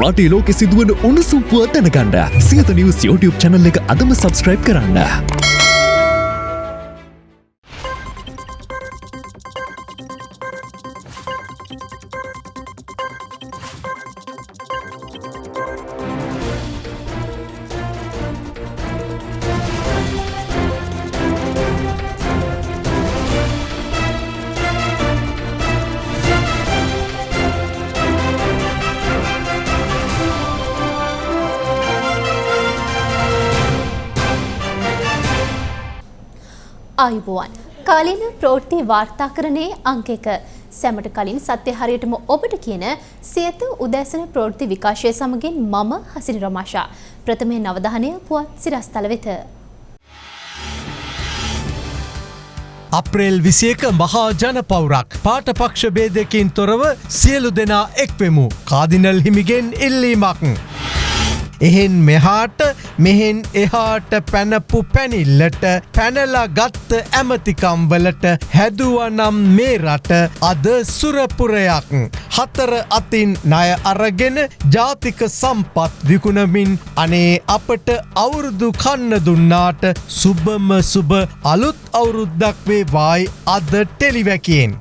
රටේ ලෝකෙ සිදුවන උණුසුම් පුවත් දැනගන්න සියත නිවස් YouTube channel එක අදම subscribe කරන්න. ආයුබෝවන් කාලීන ප්‍රෝට්ති වාර්තාකරණයේ අංක එක සැමට කලින් සත්‍ය හරියටම ඔබට කියන සියත උදෑසන ප්‍රෝට්ති විකාශය සමගින් මම හසිරි රමාෂා ප්‍රථමය නවධානය පුවත් සිරස්තල වෙත. අප්‍රේල් විසියක මහා ජන පවුරක් පාට පක්ෂ බේදකින් තොරව සියලු දෙනා එක්වෙමු කාදිනල් හිමිගෙන් ඉල්ලීමක්. එහෙන් මෙහාට මෙහෙන් එහාට පැනපු පැනිල්ලට පැනලා ගත්ත ඇමතිකම්වලට හැදුවනම් මේ රට අද සුරපුරයක්. හතර අතින් ණය අරගෙන ජාතික සම්පත් විකුණමින් අනේ අපට අවුරුදු කන්න දුන්නාට සුබම සුබ අලුත් අවුරුද්දක් වේ වායි අද ටෙලිවැකියෙන්.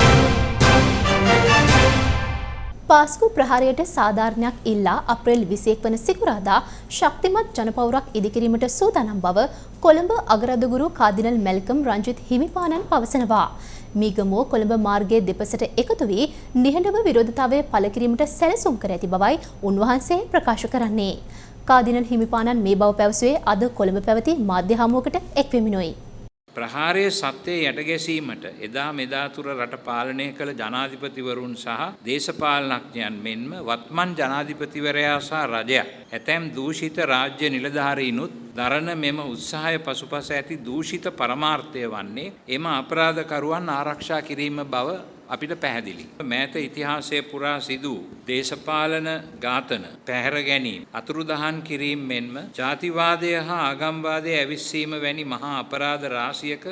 පාස්කු ප්‍රහාරයට සාධාරණයක් ඉල්ලා අප්‍රේල් විසියෙක් වන සිකුරාදා ශක්තිමත් ජනපවුරක් ඉදිකිරීමට සූදානම් බව කොළඹ අගරදගුරු කාදිනල් මැල්කම් රංජිත් හිමිපාණන් පවසනවා. මීගමුව කොළඹ මාර්ගයේ දෙපසට එකතු වී නිහඬව විරෝධතාවය පළකිරීමට සැලසුම් කර ඇති බවයි උන්වහන්සේ ප්‍රකාශ කරන්නේ. කාදිනල් හිමිපාණන් මේ බව පැවසුවේ අද කොළඹ පැවති මාධ්‍ය හමුවකට එක්වෙමිනුයි. ප්‍රහාරයේ සත්‍යය යටගැසීමට එදා මෙදා තුර රට පාලනය කළ ජනාධිපතිවරුන් සහ දේශපාලනඥයන් මෙන්ම වත්මන් ජනාධිපතිවරයා සහ රජය ඇතැම් දූෂිත රාජ්‍ය නිලධාරීනුත් දරන මෙම උත්සාහය පසුපස ඇති දූෂිත පරමාර්ථය වන්නේ එම අපරාධකරුවන් ආරක්ෂා කිරීම බව අපිට පැහැදිලි. මෑත ඉතිහාසය පුරා සිදු දේශපාලන ඝාතන පැහැර ගැනීම අතුරුදහන් කිරීම මෙන්ම ජාතිවාදය හා ආගම්වාදය ඇවිස්සීම වැනි මහා අපරාධ රාශියක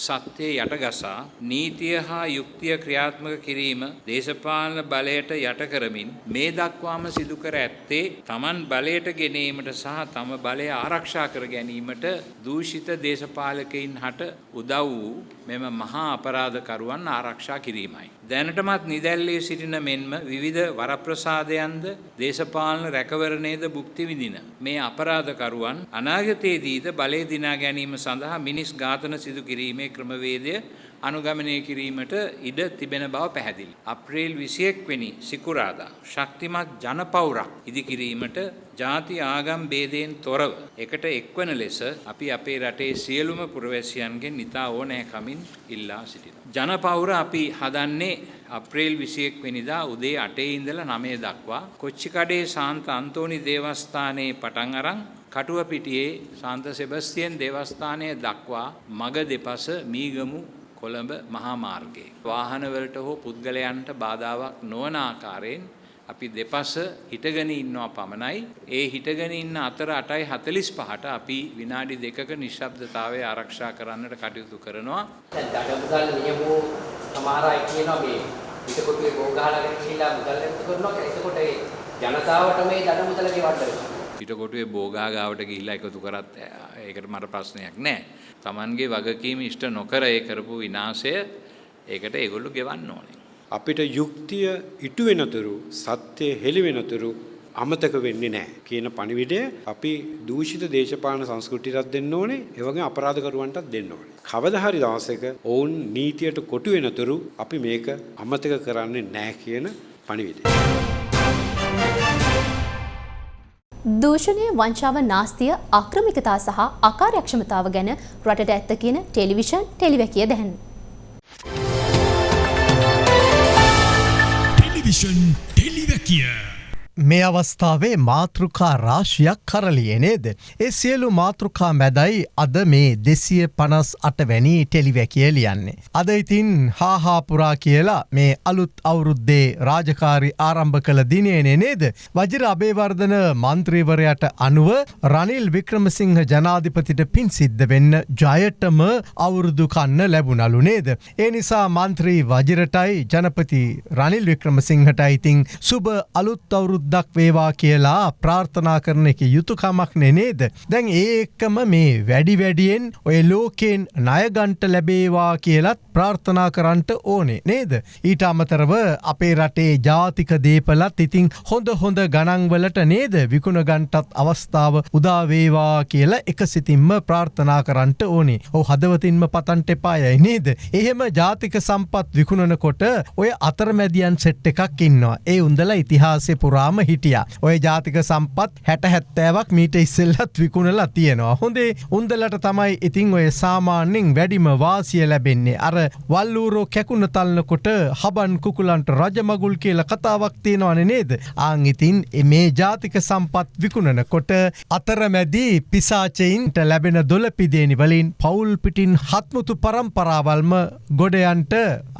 සත්‍යය යටගසා නීතිය හා යුක්තිය ක්‍රියාත්මක කිරීම දේශපාලන බලයට යට කරමින් මේ දක්වාම සිදු කර ඇත්තේ Taman බලයට ගෙනීමට සහ තම බලය ආරක්ෂා කර ගැනීමට දූෂිත දේශපාලකයින් හට උදව් වූ මෙම මහා අපරාධකරුවන් ආරක්ෂා කිරීමයි. දැනටමත් නිදැල්ලේ සිටින මෙන්ම විවිධ වරප්‍රසාදයන්ද දේශපාලන රැකවරණයද භුක්ති විඳින මේ අපරාධකරුවන් අනාගතයේදීද බලය දිනා ගැනීම සඳහා මිනිස් ඝාතන සිදු කිරීමේ ක්‍රමවේදය අනුගමනය කිරීමට ඉඩ තිබෙන බව පැහැදිලි. අප්‍රේල් 21 වෙනි සිකුරාදා ශක්තිමත් ජනපෞරක් ඉදිකිරීමට ಜಾති ආගම් ભેදයෙන් තොරව එකට එක්වන ලෙස අපි අපේ රටේ සියලුම පුරවැසියන්ගෙන් නිතා ඕනෑකමින් ඉල්ලා සිටිනවා. ජනපෞර අපි හදන්නේ අප්‍රේල් 21 වෙනිදා උදේ 8 ඉඳලා 9 දක්වා කොච්චිකඩේ සාන්ත අන්තෝනි දේවස්ථානයේ පටන් අරන් කටුවපිටියේ සාන්ත සෙබස්තියන් දේවස්ථානය දක්වා මග දෙපස මීගමු කොළඹ මහා මාර්ගයේ වාහනවලට හෝ පුද්ගලයන්ට බාධාවක් නොවන ආකාරයෙන් අපි දෙපස හිටගෙන ඉන්නවා පමණයි. ඒ හිටගෙන ඉන්න අතර 8:45ට අපි විනාඩි දෙකක නිශ්ශබ්දතාවය ආරක්ෂා කරන්නට කටයුතු කරනවා. දැන් දඩමුදල් නියමෝ සමහර අය කියනවා මේ පිටකොටුවේ බෝ ගහලාගෙන ගිහිල්ලා මුදල් නැති කරනවා කියලා. එතකොට ඒ ජනතාවට මේ දඩමුදල ගෙවන්න වෙනවා. පිටකොටුවේ බෝගා ගාවට ගිහිල්ලා එකතු කරත් ඒකට මට ප්‍රශ්නයක් නැහැ. Tamanගේ වගකීම ඉෂ්ට නොකර ඒ කරපු විනාශය ඒකට ඒගොල්ලෝ ගෙවන්න ඕනේ. අපිට යුක්තිය ඉටු වෙනතුරු සත්‍යය හෙළි වෙනතුරු අමතක වෙන්නේ නැහැ කියන පණිවිඩය අපි දූෂිත දේශපාලන සංස්කෘතියටත් දෙන්න ඕනේ ඒ වගේම අපරාධකරුවන්ටත් දෙන්න ඕනේ. කවදා හරි දවසක ඔවුන් නීතියට කොටු වෙනතුරු අපි මේක අමතක කරන්නේ නැහැ කියන පණිවිඩය. දූෂණය වංචාව නාස්තිය ආක්‍රමිකතා සහ අකාර්යක්ෂමතාව ගැන රටට ඇත්ත කියන ටෙලිවිෂන් ටෙලිවැකිය දැන්. ටෙලිවිෂන් ටෙලිවැකිය මේ අවස්ථාවේ මාතෘකා රාශියක් කරලිය නේද. ඒ සියලු මාතෘකා මැදයි අද මේ දෙසිය පනස් අට වැනි ටෙලිවැකිය ලියන්නේ. අද ඉතින් හාහාපුරා කියලා මේ අලුත් අවුරුද්දේ රාජකාරි ආරම්භ කළ දිනයනේ නේද. වජර අබේවර්ධන මන්ත්‍රීවරයට අනුව රනිල් වික්‍රමසිංහ ජනාධිපතිට පින් සිද්ධ වෙන්න ජයටම අවුරුදු කන්න ලැබුණලු නේද. ඒ නිසා මන්ත්‍රී වජරටයි ජනපති රනිල් වික්‍රමසිංහට ඉතිං සුබ අලුත් අවුරුද්ද සුවද්දක් වේවා කියලා ප්‍රාර්ථනා කරන එක යුතුකමක් නෙනේද. දැන් ඒකම මේ වැඩි වැඩියෙන් ඔය ලෝකෙන් නයගන්ට ලැබේවා කියලත් ප්‍රාර්ථනා කරන්නට ඕනේ නේද. ඊට අමතරව අපේ රටේ ජාතික දීපලත් ඉතිං හොඳ හොඳ ගණංවලට නේද විකුණ ගන්ටත් අවස්ථාව උදාවේවා කියලා එක සිතින්ම ප්‍රාර්ථනා කරන්නට ඕනේ ඕ හදවතින්ම පතන්ට එපායයි නේද. එහෙම ජාතික සම්පත් විකුණනකොට ඔය අතරමැදියන් සෙට් එකක් ඉන්නවා ඒ උන්දල ඉතිහාසය පුරාම හිටිය. ඔය ජාතික සම්පත් හැට හැත්තෑවක් මීට ඉස්සෙල්ලත් විකුණලා තියෙනවා. හොඳේ උන්දලට තමයි ඉතිං ඔය සාමාන්‍යෙන් වැඩිම වාසිය ලැබෙන්නේ අර වල්ලූරෝ කැකුණ තල්න්නකොට හබන් කුකුලන්ට රජමගුල් කියල කතාවක් තියෙනවන නේද. ආං ඉතින් මේ ජාතික සම්පත් විකුණනකොට අතරමැදී පිසාචයින්ට ලැබෙන දොලපිදේනි වලින් පවුල් පිටින් හත්මුතු පරම්පරාවල්ම ගොඩයන්ට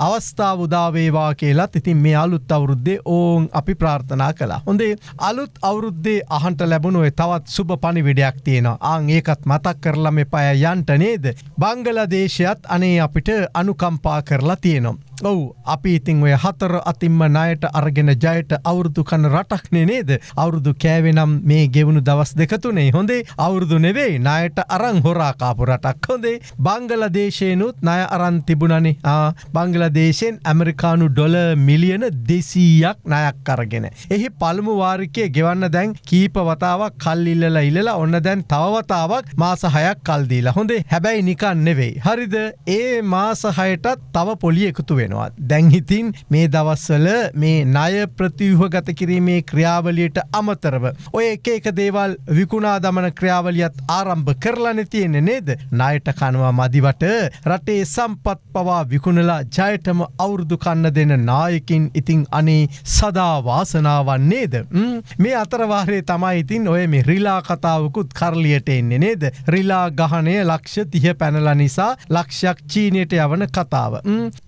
අවස්ථාව උදාවේවා කියලත් ඉතින් මේ අලුත් අවුරුද්දේ ඕන් අපි ප්‍රාර්ථනා කලා. හොඳේ අලුත් අවුරුද්දේ අහන්ට ලැබුණුවේ තවත් සුභ පණිවිඩයක් තියෙනවා ආං ඒකත් මතක් කරලම එපය යන්ට නේද. බංගලදේශයත් අනේ අපිට අනුකම්පා කරලා තියෙනවා. ඔවු අපි ඉතිං ඔය හතර අතින්ම නයට අරගෙන ජයට අවුරුදු කන රටක්නේ නේද? අවුරුදු කෑවෙනම් මේ ගෙවුණු දවස් දෙකතුනේ හොඳේ? අවුරුදු නෙවෙයි. නයට අරං හොරාකාපු රටක්. හොඳේ? බංගල දේශයනුත් නය අරන් තිබුණනි. බංගල දේශයෙන් ඇමරිකානු ඩොල මිලියන දෙසීයක් නයක් කරගෙන. එහි පළමු වාරිකය ගෙවන්න දැන් කීප වතාවක් කල්ලිල්ලල ඉල්ලලා ඔන්න දැන් තවවතාවක් මාස හයක් කල්දීලා හොඳේ? හැබැයි නිකන් නෙවෙයි. හරිද? ඒ මාස හයටත් තව පොලි එකතු වෙන. වෙනවා. දැංහිතින් මේ දවස්වල මේ ණය ප්‍රතිව්හ ගත කිරීමේ ක්‍රියාවලියට අමතරව. ඔය එක එක දේවල් විකුණා දමන ක්‍රියාවලියත් ආරම්භ කරලන තියෙන්නේ නේද. ණයට කනවා මදිවට රටේ සම්පත් පවා විකුණලා ජයටම අවුරුදු කන්න දෙන නායකින් ඉතිං අනේ සදා වාසනාවන් නේද. මේ අතරවාරේ තමයි ඉතින් ඔය මේ රිලා කතාවකුත් කරලියට එන්නේ නේද. රිලා ගහනය ලක්ෂ තිහ පැනල නිසා ලක්ෂයක් චීනයට යවන කතාව.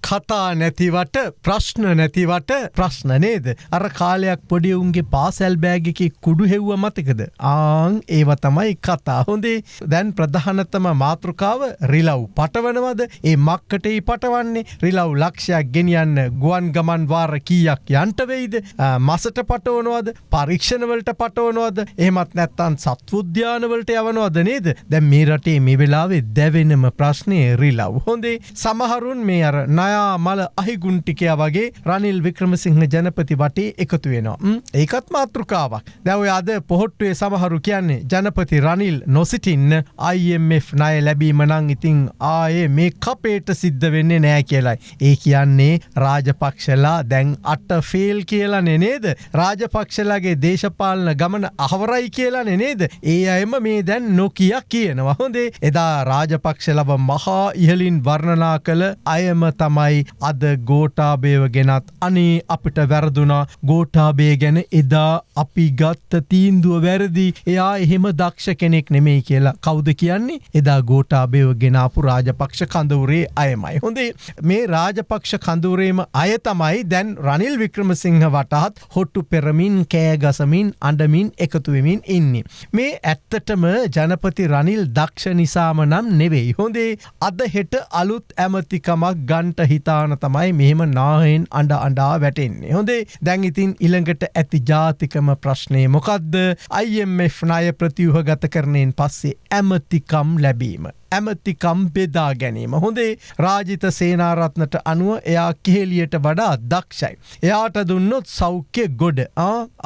කතා නැතිවට ප්‍රශ්න නැතිවට ප්‍රශ්න නේද. අර කාලයක් පොඩිවුන්ගේ පාසැල් බෑගිකි කුඩු හෙව්ව මතකද. ආං ඒව තමයි කතා හොඳේ. දැන් ප්‍රධානතම මාතෘකාව රිලව් පටවනවද? ඒ මක්කටයි පටවන්නේ රිලව් ලක්ෂයක් ගෙනියන්න ගුවන් ගමන් වාර කීයක් යන්ටවෙයිද මසට පටවනවද? පරීක්ෂණවලට පටවනවද? එහමත් නැත්තන් සත්වුද්‍යානවලට යවනවද නේද? දැ මේ රටේ මේ වෙලාවේ දැවෙනම ප්‍රශ්නය රිලව් හොඳේ. සමහරුන් මේ අර නයා මල අහිගුන්ටිකයා වගේ රනිල් වික්‍රමසිංහ ජනපති වටේ එකතු වෙනවා. ඒකත් මාතෘකාවක්. දැව අද පොහොට්ටුවේ සමහරු කියන්නේ ජනපති රනිල් නොසිටින්න IMF ණය ලැබීම නං ඉතිං ආයේ මේ කපේට සිද්ධ වෙන්නේ නෑ කියලයි. ඒ කියන්නේ රාජපක්ෂලා දැන් අට ෆේල් කියලා නෙනේද. රාජපක්ෂලගේ දේශපාලන ගමන අහවරයි කියලා නෙනේද. ඒ අයම මේ දැන් නොකියක් කියනවා හොඳේ එදා රාජපක්ෂලව මහා ඉහලින් වර්ණනා කළ අයම තමයි අද ගෝටාබේව ගෙනත් අනේ අපිට වැරදුනා ගෝටාබේ ගැන එදා අපි ගත්ත තීන්දුව වැරදි එයා එහෙම දක්ෂ කෙනෙක් නෙමෙයි කියලා කෞද කියන්නේ එදා ගෝටාබේව ගෙනාපු රාජපක්ෂ කඳවුරේ අයමයි. හොඳේ මේ රාජපක්ෂ කඳුරේම අය තමයි දැන් රනිල් වික්‍රමසිංහ වටහත් හොට්ටු පෙරමින් කෑගසමින් අඩමින් එකතුවමින් ඉන්නේ. මේ ඇත්තටම ජනපති රනිල් දක්ෂ නිසාම නම් නෙවෙයි. හොඳේ අද හෙට අලුත් ඇමතිකමක් ගන්ට හිතාන ගාන තමයි මෙහෙම නාහෙන් අඩ අඩා වැටෙන්නේ. හොඳේ දැන් ඉතින් ඉළඟට ඇති ජාතිකම ප්‍රශ්නය මොකක්ද IMF ණය ප්‍රතිවහ ගත කරනයෙන් පස්සේ ඇමතිකම් ලැබීම. ඇමතිකම් බෙදා ගැනීම. හොඳේ රාජිත සේනාරත්නට අනුව එයා කෙහෙලියට වඩා දක්ෂයි. එයාට දුන්නොත් සෞඛ්‍ය ගොඩ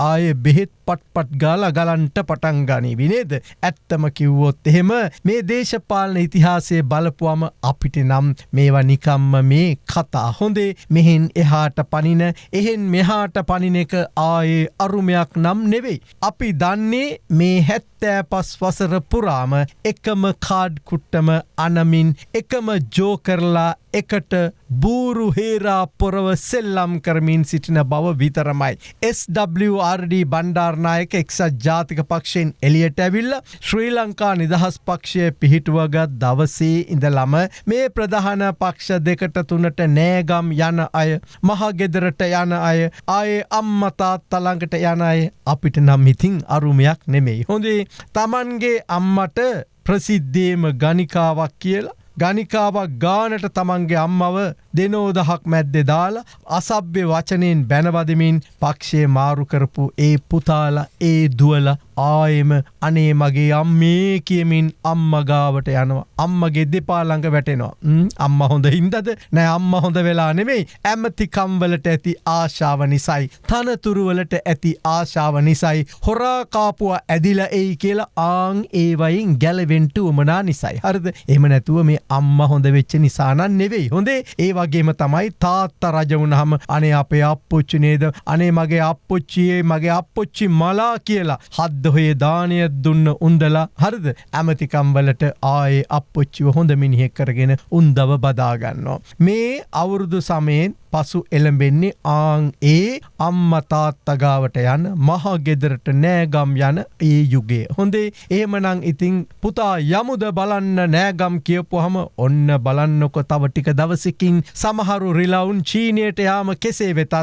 ආය බෙහෙත් පට්පට් ගාල ගලන්ට පටන් ගනී විනේද. ඇත්තම කිව්වොත් එහෙම මේ දේශපාලන ඉතිහාසය බලපුවම අපිට නම් මේවා නිකම්ම මේ කතා හොඳේ මෙහෙන් එහාට පනින එහෙන් මෙහාට පනින එක ආයේ අරුමයක් නම් නෙවෙයි. අපි දන්නේ මේ හැත්තෑ පස් වසර පුරාම එකම කාඩ් කුට්ටම අනමින් එකම ජෝකරලා එකට බූරු හේරා පොරව සෙල්ලම් කරමින් සිටින බව විතරමයි. SWRD බණ්ඩාර්නායක එක්සත් ජාතික පක්ෂයෙන් එලියට ඇවිල්ල ශ්‍රී ලංකා නිදහස් පක්ෂය පිහිටුවගත් දවසේ ඉඳලම මේ ප්‍රධාන පක්ෂ දෙකට තුනට නෑගම් යන අය මහගෙදරට යන අය ආයේ අම්මතාත් තළඟට යන අය අපිට නම් ඉතිං අරුමයක් නෙමෙයි. හොඳේ තමන්ගේ අම්මට ප්‍රසිද්ධේම ගනිකාවක් කියලා ගනිකාවක් ගානට තමන්ගේ අම්මව දෙනෝදහක් මැද්දෙ දාලා අසභ්‍ය වචනයෙන් බැනවදමින් පක්ෂය මාරුකරපු ඒ පුතාල ඒ දුවල ආයෙම අනේ මගේ අම්මේ කියමින් අම්මගාවට යනවා. අම්මගේ දෙපාළඟ වැටෙනවා. ම්, අම්ම හොඳ හින්දද? නෑ අම්ම හොඳ වෙලා නෙවෙයි ඇමතිකම්වලට ඇති ආශාව නිසයි. තනතුරුවලට ඇති ආශාව නිසයි. හොරාකාපුව ඇදිල එයි කියලා ආං ඒවයින් ගැලවෙන්ට උමනා නිසයි. හරිද? එම නැතුව මේ අම්ම හොඳ වෙච්ච නිසානන් නෙවෙයි. හොඳේ ඒ වගේම තමයි තාත්ත රජවුණහම අනේ අපේ අපපොච්චි නේද? අනේ මගේ අපපොච්චියේ මගේ අපපොච්චි මලා කියලා හද්දහොයේ දානය දුන්න උන්දලා හරිද? ඇමතිකම්වලට ආයේ අපපොච්චිව හොඳ මිනිහෙක් කරගෙන උන්දව බදාගන්නවා. මේ අවුරුදු සමයෙන් පසු එළඹෙන්නේ ආං ඒ අම්ම තාත්තගාවට යන මහගෙදරට නෑගම් යන ඒ යුගේ. හොඳේ ඒමනං ඉතිං පුතා යමුද බලන්න නෑගම් කියපුහම ඔන්න බලන්නකො තව ටික දවසකින් සමහරු රිලවුන් චීනයට යාම කෙසේ වෙතත්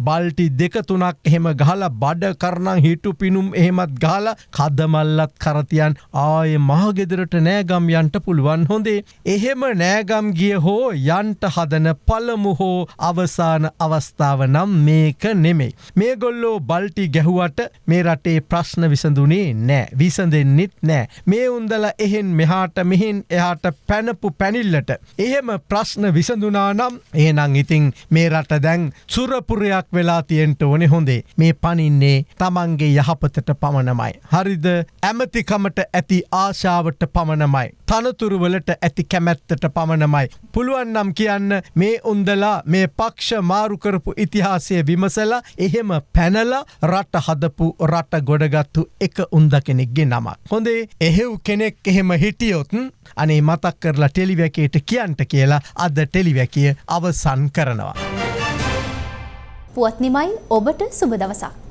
බල්ටි දෙක තුනක් එහෙම ගහල බඩ කරනං හිටු පිනුම් එහෙමත් ගාල කදමල්ලත් කරතියන් ආය මහගෙදරට නෑගම් යන්ට පුළුවන් හොඳේ. එහෙම නෑගම් ගිය හෝ යන්ට හදන පළමු හෝ අවසාන අවස්ථාව නම් මේක නෙමෙයි. මේ ගොල්ලෝ බල්ටි ගැහුවට මේ රටේ ප්‍රශ්න විසඳුනේ නෑ විසඳෙන්නෙත් නෑ. මේ උන්දල එහෙන් මෙහාට මෙහින් එහාට පැනපු පැනිල්ලට. එහෙම ප්‍රශ්න විසඳුනා නම් ඒනං ඉතිං මේ රට දැන් සුරපුරයක් වෙලා තියෙන්ට ඕනෙ හොඳේ මේ පනින්නේ තමන්ගේ යහපතට පමණමයි. හරිද ඇමතිකමට ඇති ආශාවට පමණමයි. තනතුරුවලට ඇති කැමැත්තට පමණමයි. පුළුවන් නම් කියන්න මේ උන්දලා මේ පක්ෂ මාරුකරපු ඉතිහාසය විමසලා එහෙම පැනල රට හදපු රට ගොඩගත්තු එක උන්ද කෙනෙක්ගේ නමක්. හොඳේ එහෙව් කෙනෙක් එහෙම හිටියොත්න් අනේ මතක් කරලා ටෙලිවැකේට කියන්ට කියලා අද ටෙලිවැකිය අවසන් කරනවා. පුවත් නිමයි ඔබට සුබ දවසක්.